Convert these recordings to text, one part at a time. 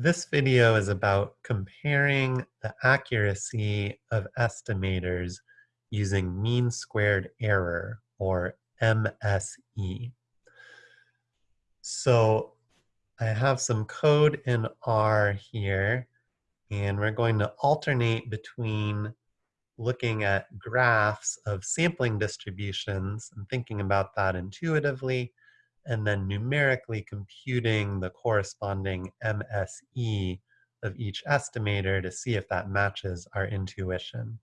This video is about comparing the accuracy of estimators using mean squared error, or MSE. So I have some code in R here, and we're going to alternate between looking at graphs of sampling distributions and thinking about that intuitively, and then numerically computing the corresponding MSE of each estimator to see if that matches our intuition.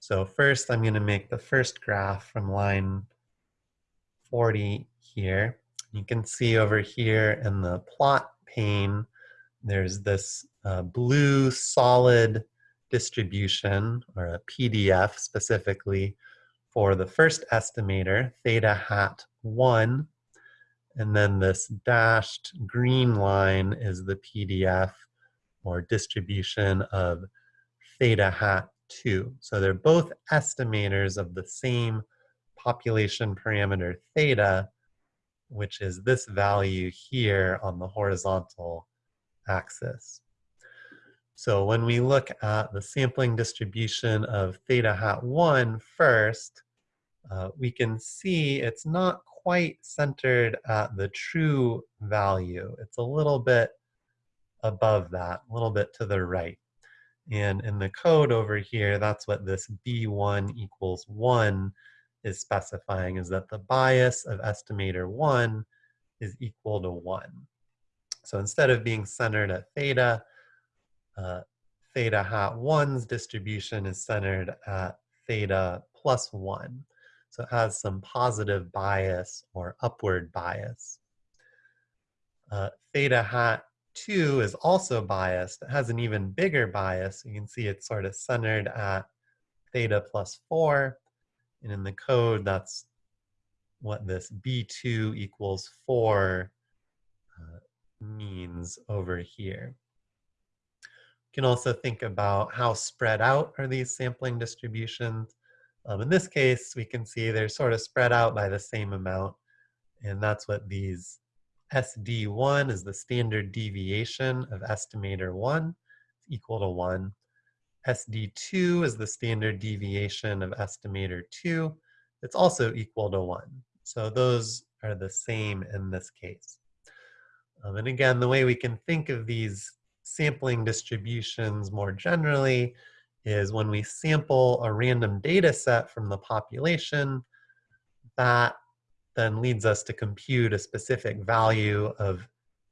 So first I'm going to make the first graph from line 40 here. You can see over here in the plot pane, there's this uh, blue solid distribution, or a PDF specifically, for the first estimator, theta hat 1, and then this dashed green line is the PDF or distribution of theta hat 2. So they're both estimators of the same population parameter theta, which is this value here on the horizontal axis. So when we look at the sampling distribution of theta hat 1 first, uh, we can see it's not quite centered at the true value. It's a little bit above that, a little bit to the right. And in the code over here, that's what this B1 equals 1 is specifying, is that the bias of estimator 1 is equal to 1. So instead of being centered at theta, uh, theta hat 1's distribution is centered at theta plus 1. So it has some positive bias or upward bias. Uh, theta hat 2 is also biased. It has an even bigger bias. You can see it's sort of centered at theta plus 4. And in the code, that's what this B2 equals 4 uh, means over here. You can also think about how spread out are these sampling distributions. Um, in this case, we can see they're sort of spread out by the same amount. And that's what these SD1 is the standard deviation of estimator 1, equal to 1. SD2 is the standard deviation of estimator 2. It's also equal to 1. So those are the same in this case. Um, and again, the way we can think of these sampling distributions more generally is when we sample a random data set from the population, that then leads us to compute a specific value of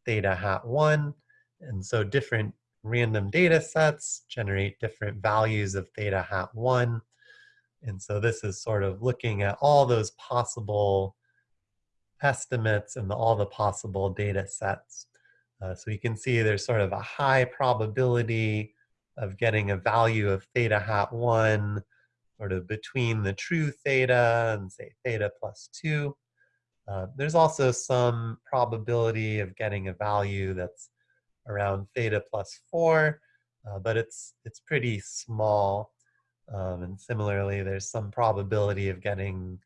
theta hat 1. And so different random data sets generate different values of theta hat 1. And so this is sort of looking at all those possible estimates and the, all the possible data sets. Uh, so you can see there's sort of a high probability of getting a value of theta hat 1 sort of between the true theta and say theta plus 2. Uh, there's also some probability of getting a value that's around theta plus 4, uh, but it's, it's pretty small. Um, and similarly, there's some probability of getting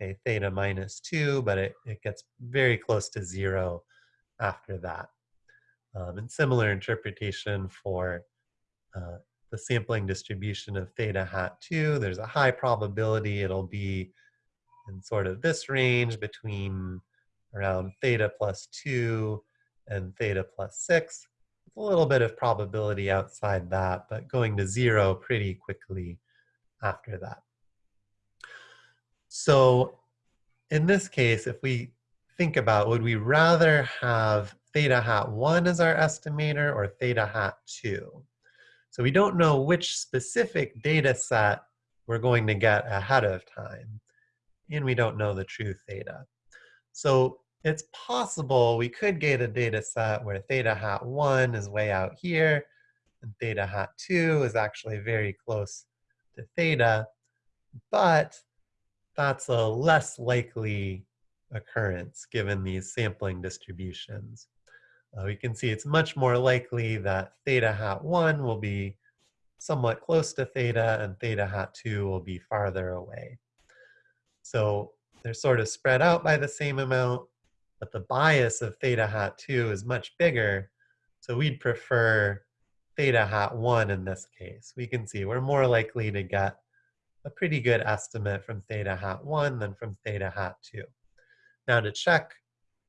say theta minus 2, but it, it gets very close to 0 after that. Um, and similar interpretation for uh, the sampling distribution of theta hat 2. There's a high probability it'll be in sort of this range between around theta plus 2 and theta plus 6. a little bit of probability outside that, but going to 0 pretty quickly after that. So in this case, if we think about would we rather have theta hat 1 as our estimator or theta hat 2? So we don't know which specific data set we're going to get ahead of time. And we don't know the true theta. So it's possible we could get a data set where theta hat 1 is way out here, and theta hat 2 is actually very close to theta, but that's a less likely occurrence given these sampling distributions uh, we can see it's much more likely that theta hat 1 will be somewhat close to theta and theta hat 2 will be farther away. So they're sort of spread out by the same amount, but the bias of theta hat 2 is much bigger. So we'd prefer theta hat 1 in this case. We can see we're more likely to get a pretty good estimate from theta hat 1 than from theta hat 2. Now to check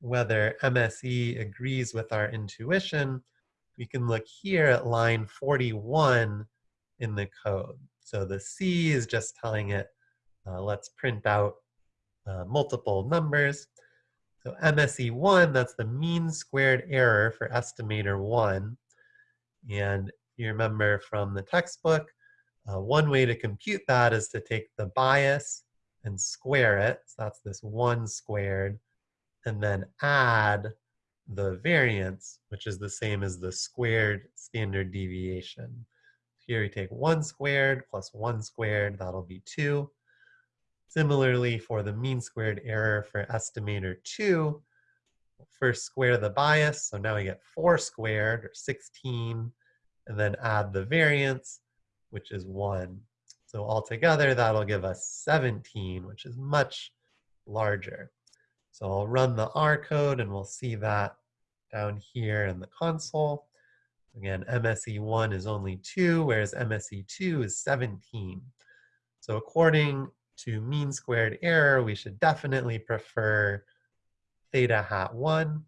whether MSE agrees with our intuition, we can look here at line 41 in the code. So the C is just telling it, uh, let's print out uh, multiple numbers. So MSE1, that's the mean squared error for estimator 1. And you remember from the textbook, uh, one way to compute that is to take the bias and square it. So that's this 1 squared. And then add the variance, which is the same as the squared standard deviation. Here we take 1 squared plus 1 squared, that'll be 2. Similarly, for the mean squared error for estimator 2, first square the bias, so now we get 4 squared, or 16, and then add the variance, which is 1. So altogether, that'll give us 17, which is much larger. So I'll run the R code, and we'll see that down here in the console. Again, MSE1 is only 2, whereas MSE2 is 17. So according to mean squared error, we should definitely prefer theta hat 1.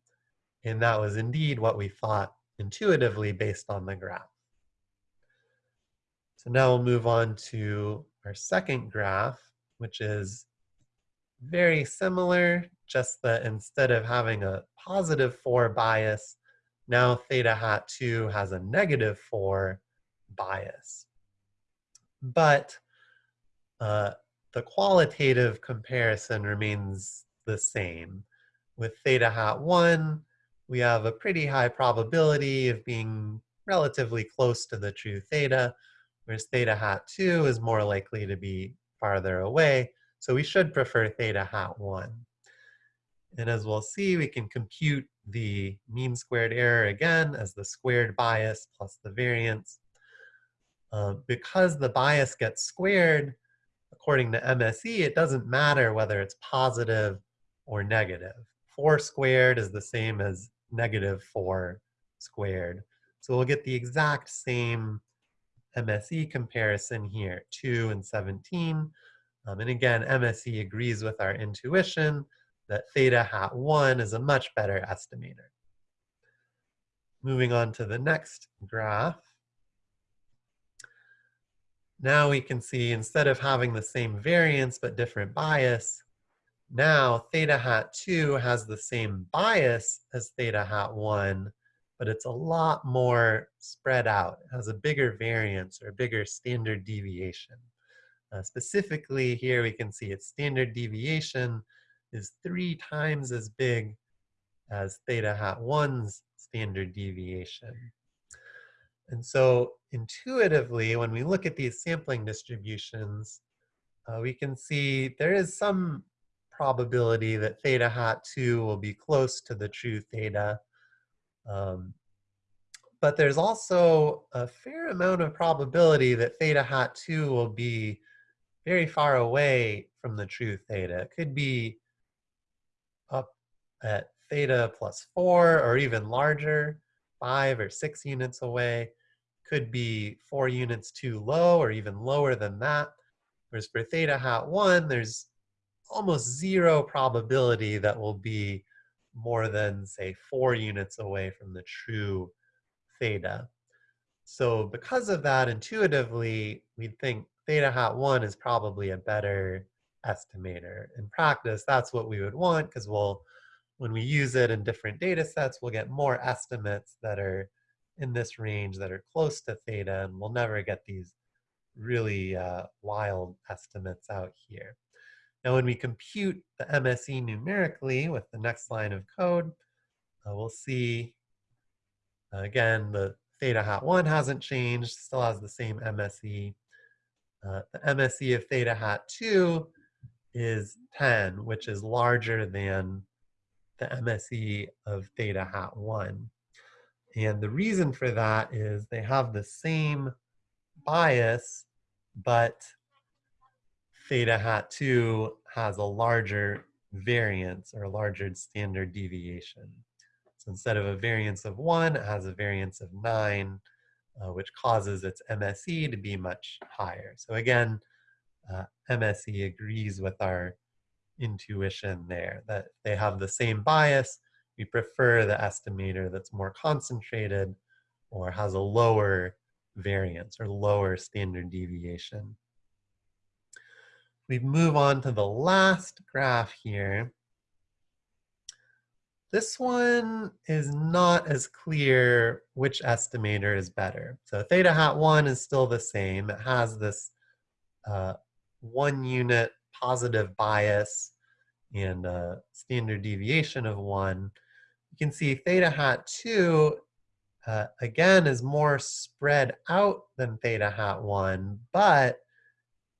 And that was indeed what we thought intuitively based on the graph. So now we'll move on to our second graph, which is very similar, just that instead of having a positive 4 bias, now theta hat 2 has a negative 4 bias. But uh, the qualitative comparison remains the same. With theta hat 1, we have a pretty high probability of being relatively close to the true theta, whereas theta hat 2 is more likely to be farther away, so we should prefer theta hat 1. And as we'll see, we can compute the mean squared error again as the squared bias plus the variance. Uh, because the bias gets squared, according to MSE, it doesn't matter whether it's positive or negative. 4 squared is the same as negative 4 squared. So we'll get the exact same MSE comparison here, 2 and 17. Um, and again, MSE agrees with our intuition that theta hat 1 is a much better estimator. Moving on to the next graph. Now we can see instead of having the same variance but different bias, now theta hat 2 has the same bias as theta hat 1, but it's a lot more spread out. It has a bigger variance or a bigger standard deviation. Uh, specifically here we can see its standard deviation is three times as big as theta hat 1's standard deviation. And so intuitively, when we look at these sampling distributions, uh, we can see there is some probability that theta hat 2 will be close to the true theta. Um, but there's also a fair amount of probability that theta hat 2 will be very far away from the true theta. It could be at theta plus 4 or even larger, 5 or 6 units away could be four units too low or even lower than that. Whereas for theta hat 1, there's almost zero probability that will be more than, say, four units away from the true theta. So because of that, intuitively, we'd think theta hat 1 is probably a better estimator. In practice, that's what we would want because we'll, when we use it in different data sets, we'll get more estimates that are in this range that are close to theta, and we'll never get these really uh, wild estimates out here. Now, when we compute the MSE numerically with the next line of code, uh, we'll see, uh, again, the theta hat 1 hasn't changed, still has the same MSE. Uh, the MSE of theta hat 2 is 10, which is larger than the MSE of theta hat 1. And the reason for that is they have the same bias, but theta hat 2 has a larger variance or a larger standard deviation. So instead of a variance of one, it has a variance of nine, uh, which causes its MSE to be much higher. So again, uh, MSE agrees with our intuition there that they have the same bias. We prefer the estimator that's more concentrated or has a lower variance or lower standard deviation. We move on to the last graph here. This one is not as clear which estimator is better. So theta hat 1 is still the same. It has this uh, one unit positive bias and a standard deviation of 1. You can see theta hat 2, uh, again, is more spread out than theta hat 1, but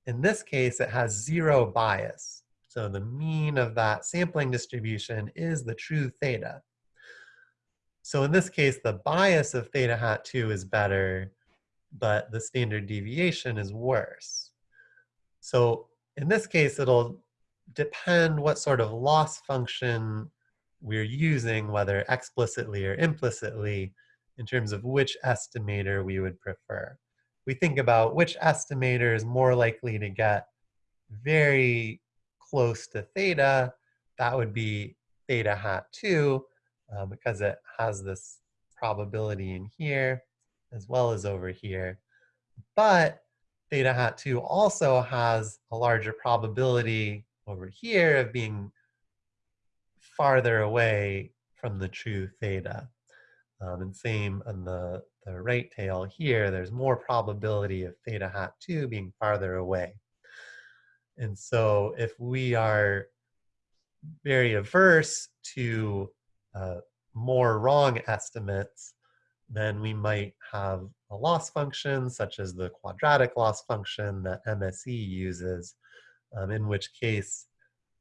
in this case, it has zero bias. So the mean of that sampling distribution is the true theta. So in this case, the bias of theta hat 2 is better, but the standard deviation is worse. So in this case, it'll depend what sort of loss function we're using, whether explicitly or implicitly, in terms of which estimator we would prefer. We think about which estimator is more likely to get very close to theta, that would be theta hat 2 uh, because it has this probability in here as well as over here. But theta hat 2 also has a larger probability over here of being farther away from the true theta. Um, and same on the, the right tail here, there's more probability of theta hat 2 being farther away. And so if we are very averse to uh, more wrong estimates, then we might have a loss function such as the quadratic loss function that MSE uses, um, in which case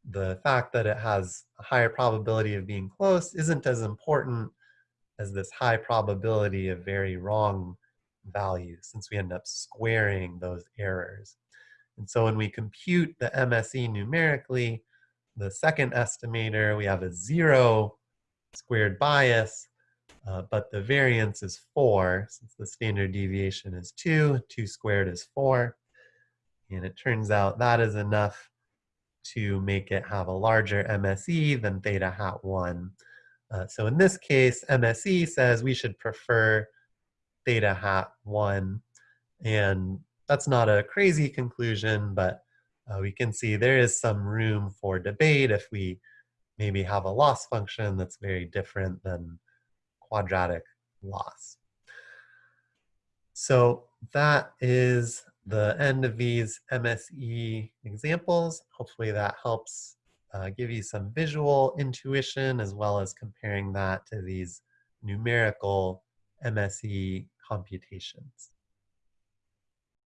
the fact that it has a higher probability of being close isn't as important as this high probability of very wrong values since we end up squaring those errors. And so when we compute the MSE numerically, the second estimator, we have a zero squared bias, uh, but the variance is four, since the standard deviation is two, two squared is four. And it turns out that is enough to make it have a larger MSE than theta hat one. Uh, so in this case, MSE says we should prefer theta hat one. And that's not a crazy conclusion, but uh, we can see there is some room for debate if we maybe have a loss function that's very different than quadratic loss. So that is the end of these MSE examples. Hopefully that helps uh, give you some visual intuition as well as comparing that to these numerical MSE computations.